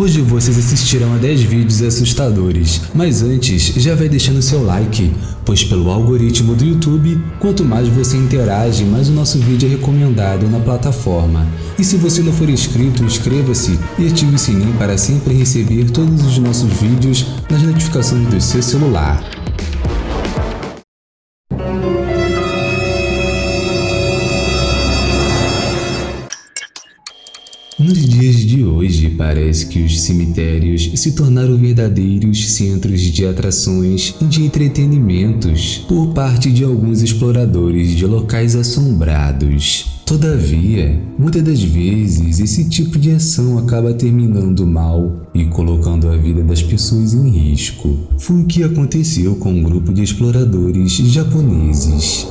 Hoje vocês assistirão a 10 vídeos assustadores, mas antes já vai deixando seu like, pois pelo algoritmo do YouTube, quanto mais você interage, mais o nosso vídeo é recomendado na plataforma. E se você não for inscrito, inscreva-se e ative o sininho para sempre receber todos os nossos vídeos nas notificações do seu celular. Parece que os cemitérios se tornaram verdadeiros centros de atrações e de entretenimentos por parte de alguns exploradores de locais assombrados. Todavia, muitas das vezes esse tipo de ação acaba terminando mal e colocando a vida das pessoas em risco. Foi o que aconteceu com um grupo de exploradores japoneses.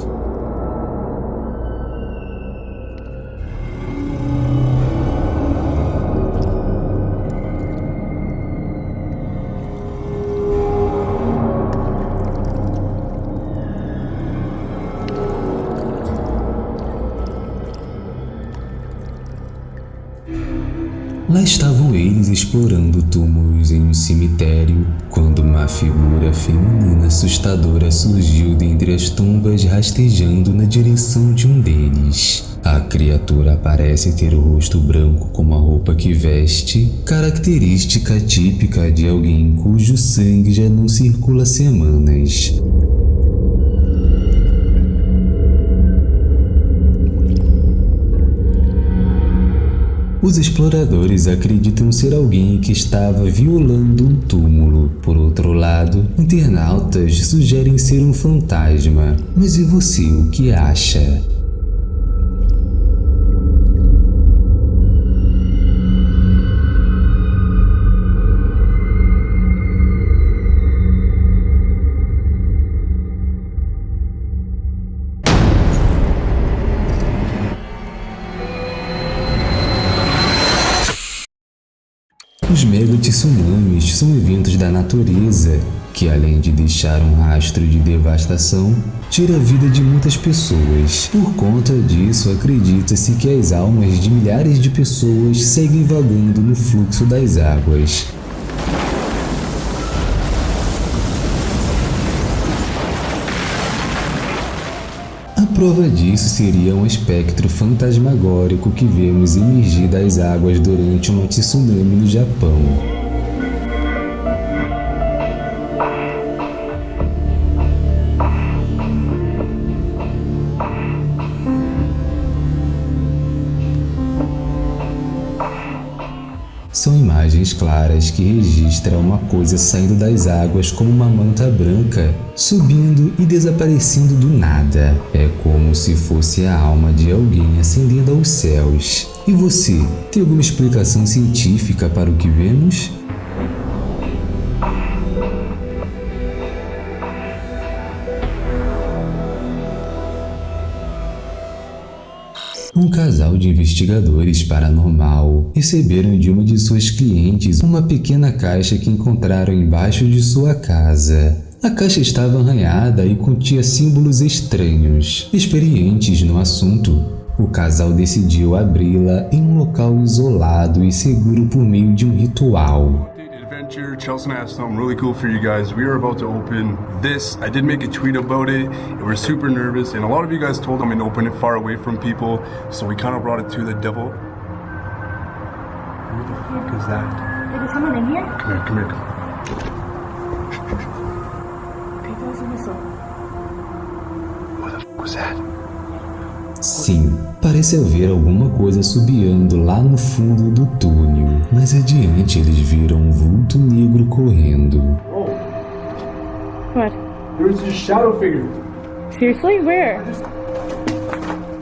Lá estavam eles explorando túmulos em um cemitério, quando uma figura feminina assustadora surgiu dentre as tumbas rastejando na direção de um deles. A criatura parece ter o rosto branco como a roupa que veste, característica típica de alguém cujo sangue já não circula há semanas. Os exploradores acreditam ser alguém que estava violando um túmulo. Por outro lado, internautas sugerem ser um fantasma. Mas e você, o que acha? Os mega-tsunamis são eventos da natureza que, além de deixar um rastro de devastação, tira a vida de muitas pessoas. Por conta disso, acredita-se que as almas de milhares de pessoas seguem vagando no fluxo das águas. Prova disso seria um espectro fantasmagórico que vemos emergir das águas durante uma tsunami no Japão. Claras que registram uma coisa saindo das águas como uma manta branca, subindo e desaparecendo do nada. É como se fosse a alma de alguém ascendendo aos céus. E você, tem alguma explicação científica para o que vemos? Um casal de investigadores paranormal receberam de uma de suas clientes uma pequena caixa que encontraram embaixo de sua casa. A caixa estava arranhada e continha símbolos estranhos. Experientes no assunto, o casal decidiu abri-la em um local isolado e seguro por meio de um ritual. Adventure. Chelsea and I have something really cool for you guys. We are about to open this. I did make a tweet about it. We're super nervous, and a lot of you guys told me to open it far away from people, so we kind of brought it to the devil. Who the fuck is that? Is there someone in here? Come here, come here. Okay, Sim, parece haver alguma coisa subiando lá no fundo do túnel. Mais adiante eles viram um vulto negro correndo. What? There's a shadow figure. Seriously? Where?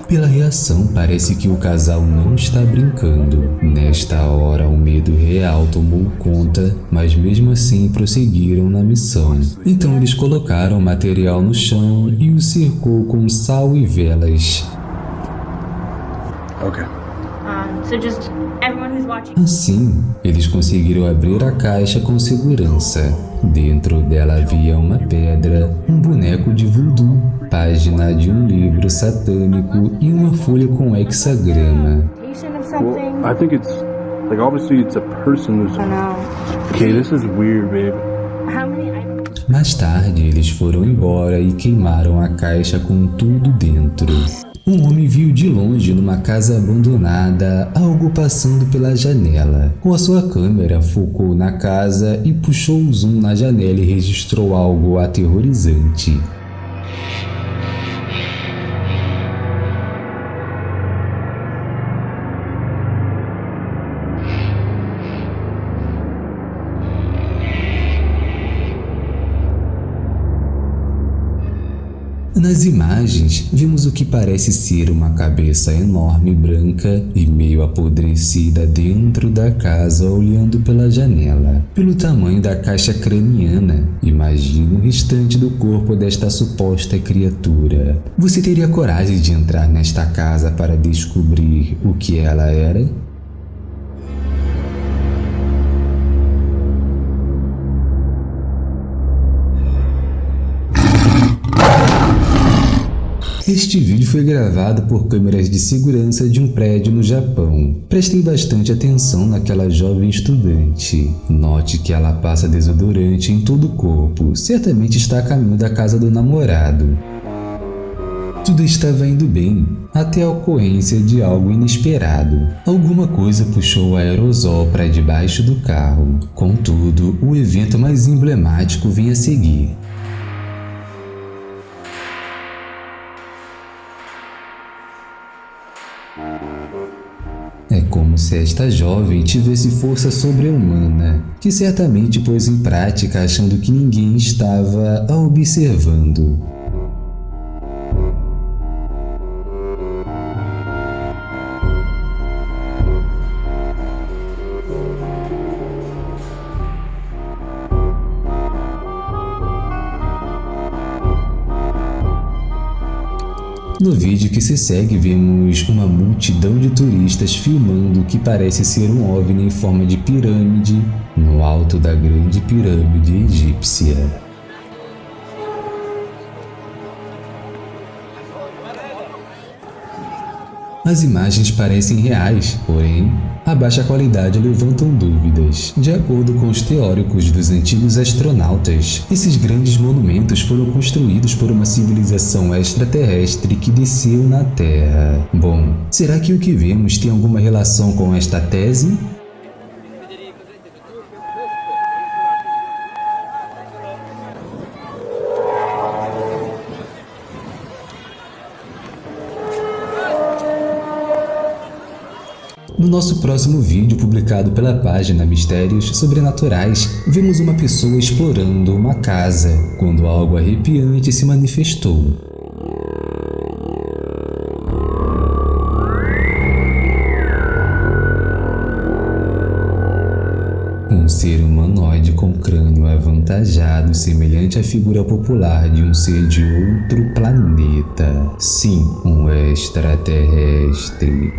Pela reação, parece que o casal não está brincando. Nesta hora, o medo real tomou conta, mas mesmo assim prosseguiram na missão. Então eles colocaram o material no chão e o cercou com sal e velas. Okay. So just everyone who's watching. Assim, eles conseguiram abrir a caixa com segurança. Dentro dela havia uma pedra, um boneco de voodoo, página de um livro satânico e uma folha com hexagrama. Well, something. I think it's Like obviously it's a person who's I know. Okay, this is weird, babe. How many items? Mais tarde, eles foram embora e queimaram a caixa com tudo dentro. Um homem viu de longe numa casa abandonada algo passando pela janela. Com a sua câmera, focou na casa e puxou o zoom na janela e registrou algo aterrorizante. Nas imagens, vimos o que parece ser uma cabeça enorme branca e meio apodrecida dentro da casa olhando pela janela. Pelo tamanho da caixa craniana, imagina o restante do corpo desta suposta criatura. Você teria coragem de entrar nesta casa para descobrir o que ela era? Este vídeo foi gravado por câmeras de segurança de um prédio no Japão. Prestem bastante atenção naquela jovem estudante. Note que ela passa desodorante em todo o corpo, certamente está a caminho da casa do namorado. Tudo estava indo bem, até a ocorrência de algo inesperado. Alguma coisa puxou o aerosol para debaixo do carro. Contudo, o evento mais emblemático vem a seguir. Se esta jovem tivesse força sobre-humana, que certamente pôs em prática achando que ninguém estava a observando. No vídeo que se segue, vemos uma multidão de turistas filmando o que parece ser um OVNI em forma de pirâmide no alto da grande pirâmide egípcia. As imagens parecem reais, porém, a baixa qualidade levantam dúvidas. De acordo com os teóricos dos antigos astronautas, esses grandes monumentos foram construídos por uma civilização extraterrestre que desceu na Terra. Bom, será que o que vemos tem alguma relação com esta tese? No nosso próximo vídeo, publicado pela página Mistérios Sobrenaturais, vemos uma pessoa explorando uma casa, quando algo arrepiante se manifestou. Um ser humanoide com crânio avantajado, semelhante à figura popular de um ser de outro planeta. Sim, um extraterrestre.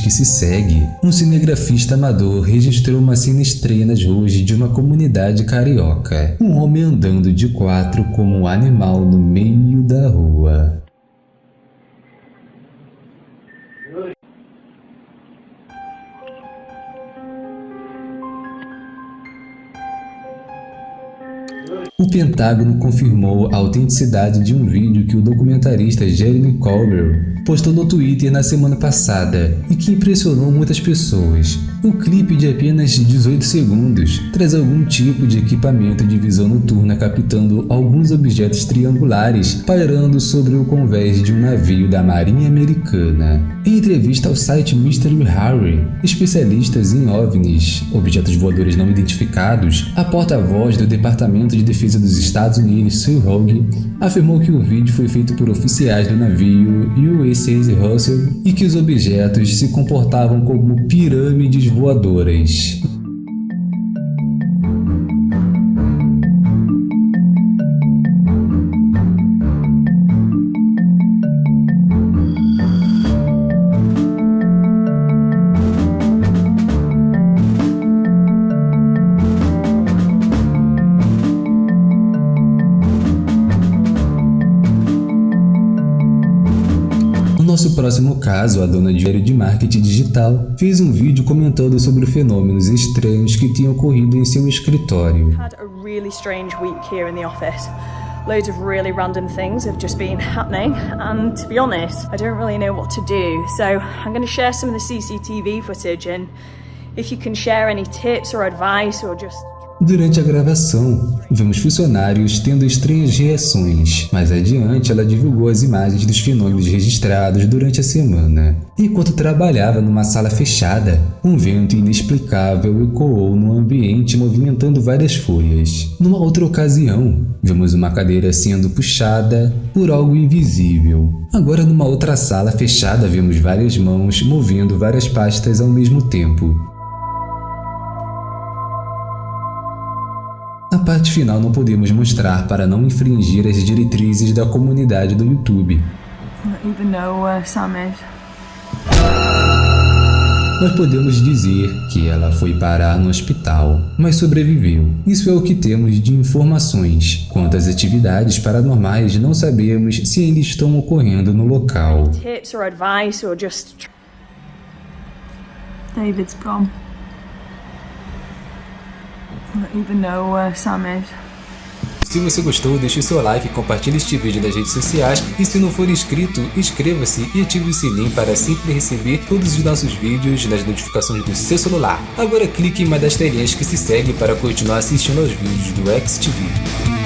Que se segue, um cinegrafista amador registrou uma cena estranha nas ruas de uma comunidade carioca. Um homem andando de quatro como um animal no meio da rua. O Pentágono confirmou a autenticidade de um vídeo que o documentarista Jeremy Colbert postou no Twitter na semana passada e que impressionou muitas pessoas. O clipe de apenas 18 segundos traz algum tipo de equipamento de visão noturna captando alguns objetos triangulares pairando sobre o convés de um navio da Marinha Americana. Em entrevista ao site Mystery Harry, especialistas em OVNIs, objetos voadores não identificados, a porta-voz do Departamento de Defesa dos Estados Unidos, Sue Hogue, afirmou que o vídeo foi feito por oficiais do navio USS Russell e que os objetos se comportavam como pirâmides voadoras. Caso, a dona de de marketing digital fez um vídeo comentando sobre fenômenos estranhos que tinham ocorrido em seu escritório. Loads of really random things have just been happening, and to be honest, I don't really know what to do. So I'm going to share some of the CCTV footage, and if you can share any tips or advice or just Durante a gravação, vemos funcionários tendo estranhas reações. Mais adiante, ela divulgou as imagens dos fenômenos registrados durante a semana. Enquanto trabalhava numa sala fechada, um vento inexplicável ecoou no ambiente movimentando várias folhas. Numa outra ocasião, vemos uma cadeira sendo puxada por algo invisível. Agora, numa outra sala fechada, vemos várias mãos movendo várias pastas ao mesmo tempo. A parte final não podemos mostrar para não infringir as diretrizes da comunidade do YouTube. Is. Mas podemos dizer que ela foi parar no hospital, mas sobreviveu. Isso é o que temos de informações. Quanto às atividades paranormais, não sabemos se ainda estão ocorrendo no local. David's gone. Where Sam. Se você gostou, deixe seu like, compartilhe este vídeo nas redes sociais e se não for inscrito, inscreva-se e ative o sininho para sempre receber todos os nossos vídeos nas notificações do seu celular. Agora clique em uma das telinhas que se segue para continuar assistindo aos vídeos do XTV.